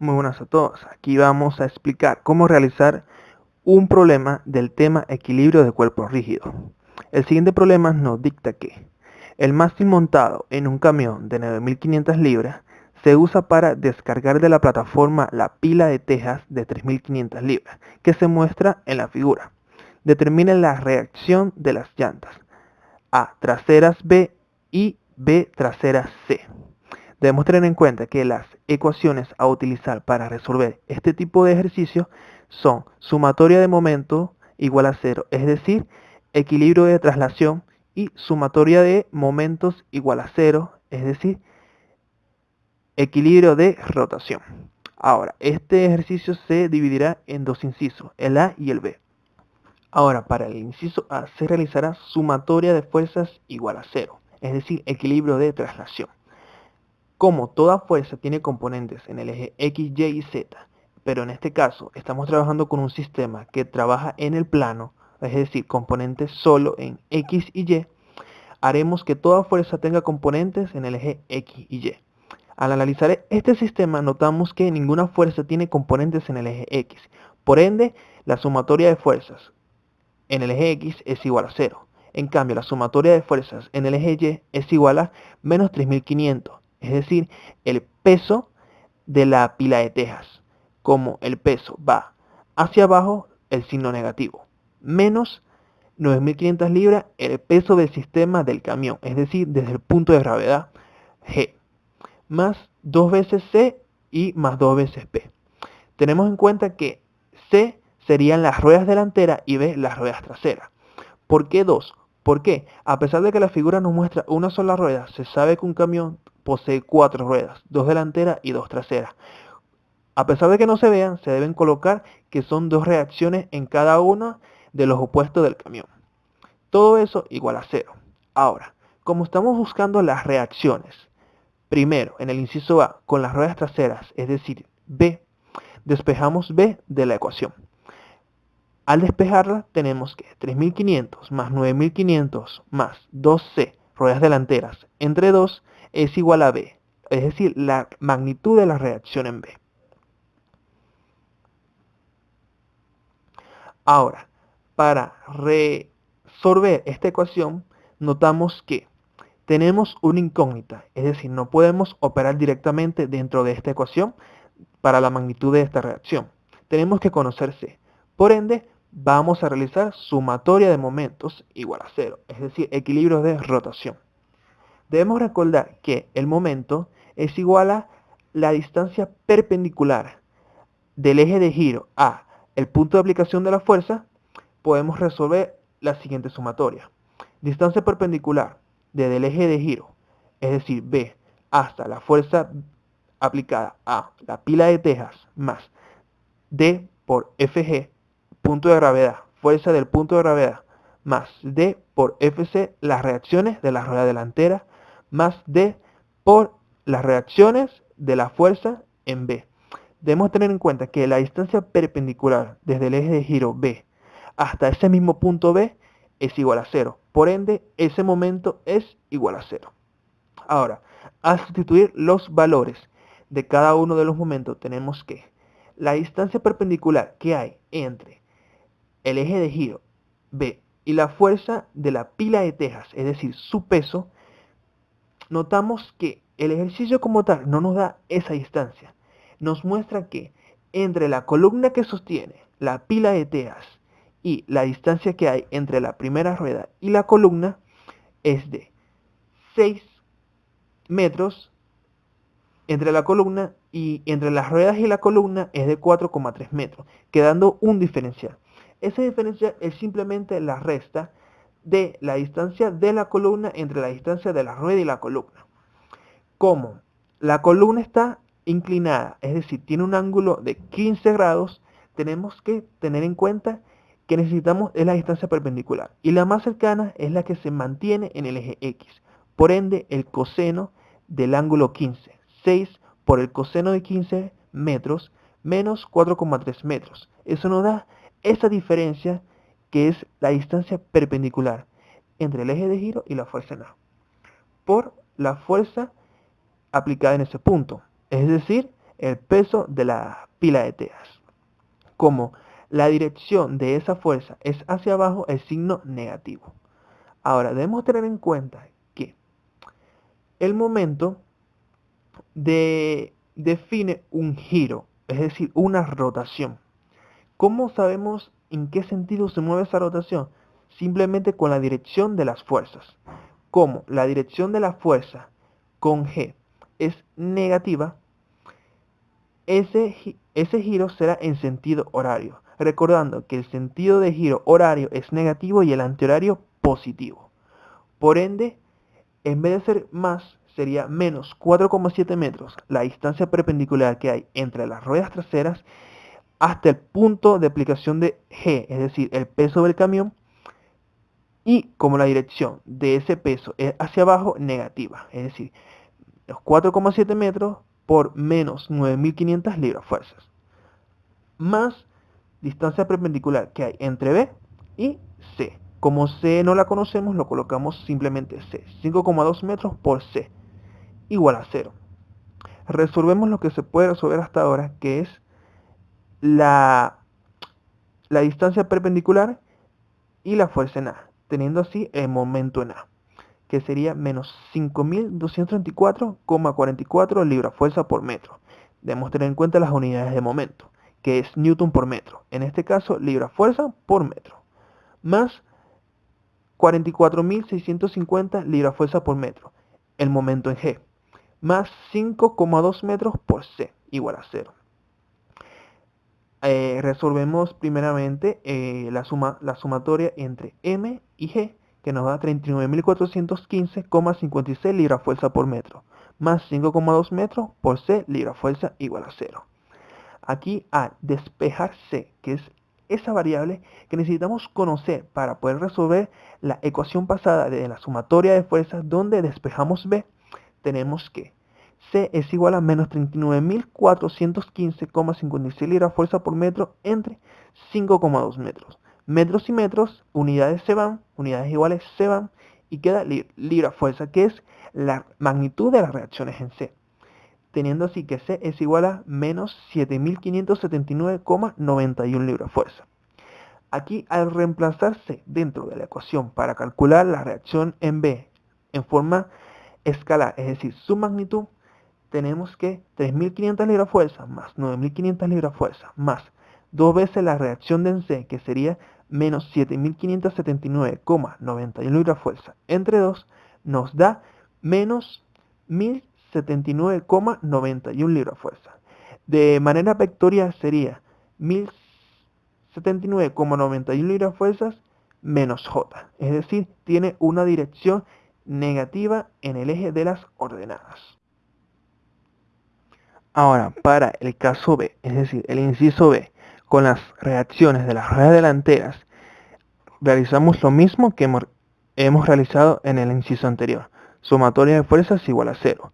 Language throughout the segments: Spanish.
Muy buenas a todos. Aquí vamos a explicar cómo realizar un problema del tema equilibrio de cuerpo rígido. El siguiente problema nos dicta que el mástil montado en un camión de 9.500 libras se usa para descargar de la plataforma la pila de tejas de 3.500 libras que se muestra en la figura. Determine la reacción de las llantas A traseras B y B traseras C. Debemos tener en cuenta que las ecuaciones a utilizar para resolver este tipo de ejercicio son sumatoria de momento igual a cero, es decir, equilibrio de traslación y sumatoria de momentos igual a cero, es decir, equilibrio de rotación. Ahora, este ejercicio se dividirá en dos incisos, el A y el B. Ahora, para el inciso A se realizará sumatoria de fuerzas igual a cero, es decir, equilibrio de traslación. Como toda fuerza tiene componentes en el eje X, Y y Z, pero en este caso estamos trabajando con un sistema que trabaja en el plano, es decir, componentes solo en X y Y, haremos que toda fuerza tenga componentes en el eje X y Y. Al analizar este sistema notamos que ninguna fuerza tiene componentes en el eje X, por ende la sumatoria de fuerzas en el eje X es igual a 0. En cambio, la sumatoria de fuerzas en el eje Y es igual a menos 3500 es decir, el peso de la pila de tejas. Como el peso va hacia abajo, el signo negativo. Menos 9.500 libras el peso del sistema del camión, es decir, desde el punto de gravedad G. Más dos veces C y más dos veces P. Tenemos en cuenta que C serían las ruedas delanteras y B las ruedas traseras. ¿Por qué dos? Porque a pesar de que la figura nos muestra una sola rueda, se sabe que un camión posee cuatro ruedas, dos delanteras y dos traseras. A pesar de que no se vean, se deben colocar que son dos reacciones en cada uno de los opuestos del camión. Todo eso igual a cero. Ahora, como estamos buscando las reacciones, primero en el inciso A con las ruedas traseras, es decir, B, despejamos B de la ecuación. Al despejarla tenemos que 3500 más 9500 más 2C, ruedas delanteras, entre 2, es igual a B, es decir, la magnitud de la reacción en B. Ahora, para resolver esta ecuación, notamos que tenemos una incógnita, es decir, no podemos operar directamente dentro de esta ecuación para la magnitud de esta reacción. Tenemos que conocer C. Por ende, vamos a realizar sumatoria de momentos igual a cero, es decir, equilibrio de rotación. Debemos recordar que el momento es igual a la distancia perpendicular del eje de giro a el punto de aplicación de la fuerza, podemos resolver la siguiente sumatoria. Distancia perpendicular desde el eje de giro, es decir, B, hasta la fuerza aplicada a la pila de tejas más D por FG, punto de gravedad, fuerza del punto de gravedad, más D por FC, las reacciones de la rueda delantera más D por las reacciones de la fuerza en B. Debemos tener en cuenta que la distancia perpendicular desde el eje de giro B hasta ese mismo punto B es igual a cero. Por ende, ese momento es igual a cero. Ahora, al sustituir los valores de cada uno de los momentos, tenemos que la distancia perpendicular que hay entre el eje de giro B y la fuerza de la pila de tejas, es decir, su peso, notamos que el ejercicio como tal no nos da esa distancia. Nos muestra que entre la columna que sostiene la pila de teas y la distancia que hay entre la primera rueda y la columna es de 6 metros entre la columna y entre las ruedas y la columna es de 4,3 metros, quedando un diferencial. Esa diferencia es simplemente la resta de la distancia de la columna entre la distancia de la rueda y la columna. Como la columna está inclinada, es decir, tiene un ángulo de 15 grados, tenemos que tener en cuenta que necesitamos es la distancia perpendicular. Y la más cercana es la que se mantiene en el eje X. Por ende, el coseno del ángulo 15. 6 por el coseno de 15 metros menos 4,3 metros. Eso nos da esa diferencia que es la distancia perpendicular entre el eje de giro y la fuerza en A, por la fuerza aplicada en ese punto, es decir, el peso de la pila de teas. Como la dirección de esa fuerza es hacia abajo, el signo negativo. Ahora, debemos tener en cuenta que el momento define un giro, es decir, una rotación. ¿Cómo sabemos en qué sentido se mueve esa rotación? Simplemente con la dirección de las fuerzas. Como la dirección de la fuerza con G es negativa, ese, ese giro será en sentido horario, recordando que el sentido de giro horario es negativo y el antihorario positivo. Por ende, en vez de ser más, sería menos 4,7 metros la distancia perpendicular que hay entre las ruedas traseras hasta el punto de aplicación de G, es decir, el peso del camión, y como la dirección de ese peso es hacia abajo, negativa, es decir, los 4,7 metros por menos 9.500 libras fuerzas, más distancia perpendicular que hay entre B y C. Como C no la conocemos, lo colocamos simplemente C. 5,2 metros por C, igual a 0. Resolvemos lo que se puede resolver hasta ahora, que es la, la distancia perpendicular y la fuerza en A, teniendo así el momento en A que sería menos 5.234,44 libras fuerza por metro. Debemos tener en cuenta las unidades de momento, que es newton por metro. En este caso, libra fuerza por metro. Más 44.650 libras fuerza por metro. El momento en G. Más 5,2 metros por C, igual a 0. Eh, resolvemos primeramente eh, la, suma, la sumatoria entre M y G que nos da 39.415,56 libras fuerza por metro, más 5,2 metros por C libra fuerza igual a 0. Aquí al despejar C, que es esa variable que necesitamos conocer para poder resolver la ecuación pasada de la sumatoria de fuerzas donde despejamos B, tenemos que C es igual a menos 39.415,56 libras fuerza por metro entre 5,2 metros metros y metros, unidades se van, unidades iguales se van, y queda libra fuerza, que es la magnitud de las reacciones en C. Teniendo así que C es igual a menos 7.579,91 libra fuerza. Aquí al reemplazarse dentro de la ecuación para calcular la reacción en B en forma escalar, es decir, su magnitud, tenemos que 3.500 libra fuerza más 9.500 libra fuerza más dos veces la reacción de en C, que sería menos 7.579,91 libras fuerza entre 2 nos da menos 1.079,91 libras fuerza. De manera vectorial sería 1.079,91 libras fuerzas menos J. Es decir, tiene una dirección negativa en el eje de las ordenadas. Ahora, para el caso B, es decir, el inciso B, con las reacciones de las ruedas delanteras, realizamos lo mismo que hemos realizado en el inciso anterior. Sumatoria de fuerzas igual a cero.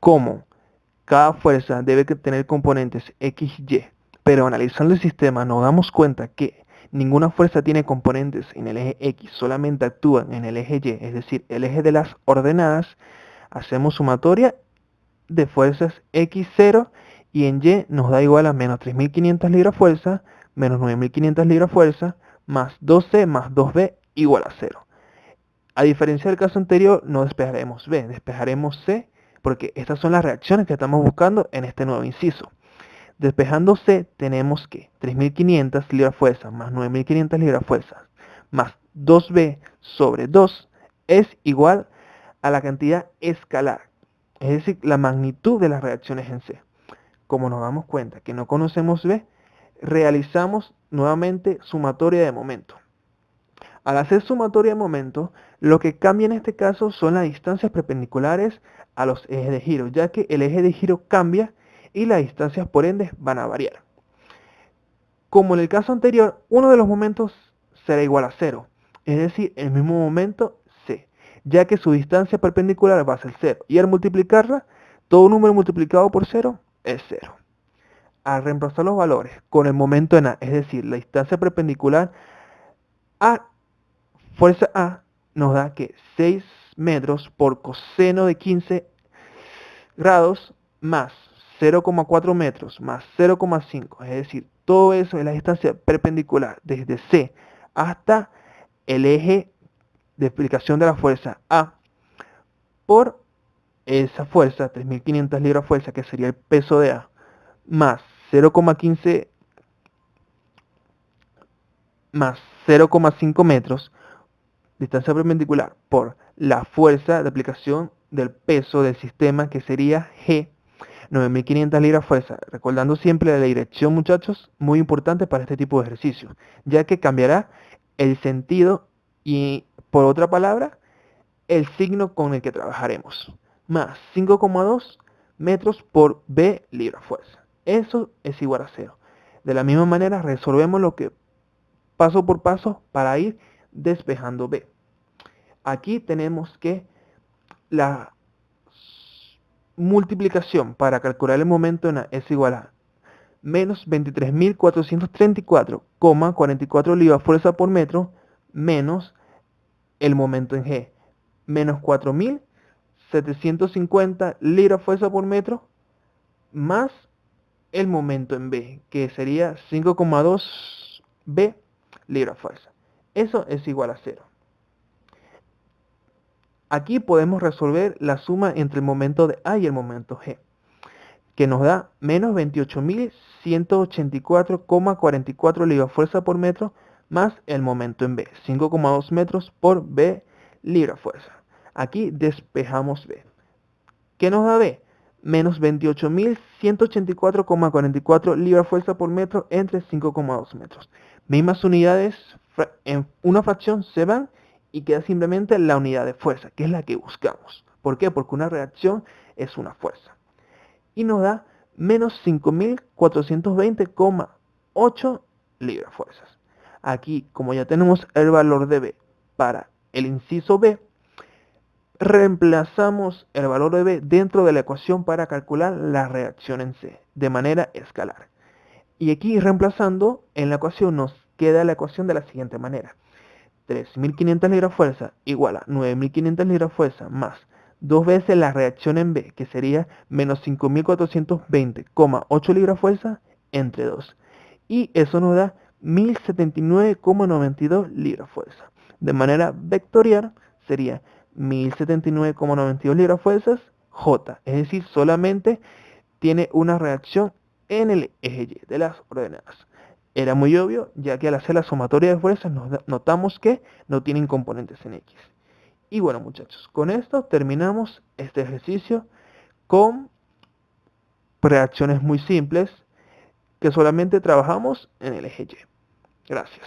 Como cada fuerza debe tener componentes x, y, pero analizando el sistema nos damos cuenta que ninguna fuerza tiene componentes en el eje x, solamente actúan en el eje y, es decir, el eje de las ordenadas, hacemos sumatoria de fuerzas x0 y en Y nos da igual a menos 3.500 libras fuerza, menos 9.500 libras fuerza, más 2C más 2B igual a 0. A diferencia del caso anterior, no despejaremos B, despejaremos C, porque estas son las reacciones que estamos buscando en este nuevo inciso. Despejando C, tenemos que 3.500 libras fuerza más 9.500 libras fuerza más 2B sobre 2 es igual a la cantidad escalar, es decir, la magnitud de las reacciones en C como nos damos cuenta que no conocemos B, realizamos nuevamente sumatoria de momento. Al hacer sumatoria de momento, lo que cambia en este caso son las distancias perpendiculares a los ejes de giro, ya que el eje de giro cambia y las distancias por ende van a variar. Como en el caso anterior, uno de los momentos será igual a cero, es decir, el mismo momento ya que su distancia perpendicular va a ser cero, y al multiplicarla, todo número multiplicado por cero es cero. Al reemplazar los valores con el momento en A, es decir, la distancia perpendicular a fuerza A, nos da que 6 metros por coseno de 15 grados más 0,4 metros más 0,5, es decir, todo eso es la distancia perpendicular desde C hasta el eje de explicación de la fuerza A por esa fuerza, 3500 libras fuerza, que sería el peso de A, más 0,15 más 0,5 metros, distancia perpendicular, por la fuerza de aplicación del peso del sistema, que sería G, 9500 libras fuerza. Recordando siempre la dirección, muchachos, muy importante para este tipo de ejercicio, ya que cambiará el sentido y, por otra palabra, el signo con el que trabajaremos. Más 5,2 metros por B libra fuerza. Eso es igual a cero. De la misma manera resolvemos lo que paso por paso para ir despejando B. Aquí tenemos que la multiplicación para calcular el momento en A es igual a menos 23.434,44 libras fuerza por metro menos el momento en G, menos 4.750 libras fuerza por metro más el momento en B, que sería 5,2 B libra fuerza. Eso es igual a cero. Aquí podemos resolver la suma entre el momento de A y el momento G, que nos da menos 28.184,44 libras fuerza por metro más el momento en B, 5,2 metros por B libra fuerza. Aquí despejamos B. ¿Qué nos da B? Menos 28.184,44 libras fuerza por metro entre 5,2 metros. Mismas unidades en una fracción se van y queda simplemente la unidad de fuerza, que es la que buscamos. ¿Por qué? Porque una reacción es una fuerza. Y nos da menos 5.420,8 libras fuerzas. Aquí, como ya tenemos el valor de B para el inciso B, reemplazamos el valor de B dentro de la ecuación para calcular la reacción en C, de manera escalar. Y aquí reemplazando, en la ecuación nos queda la ecuación de la siguiente manera. 3.500 libras fuerza igual a 9.500 libras fuerza más dos veces la reacción en B, que sería menos 5.420,8 libras fuerza entre 2. Y eso nos da 1.079,92 libras fuerza. De manera vectorial sería 1.079,92 libras fuerzas J, es decir, solamente tiene una reacción en el eje Y de las ordenadas. Era muy obvio, ya que al hacer la sumatoria de fuerzas notamos que no tienen componentes en X. Y bueno muchachos, con esto terminamos este ejercicio con reacciones muy simples que solamente trabajamos en el eje Y. Gracias.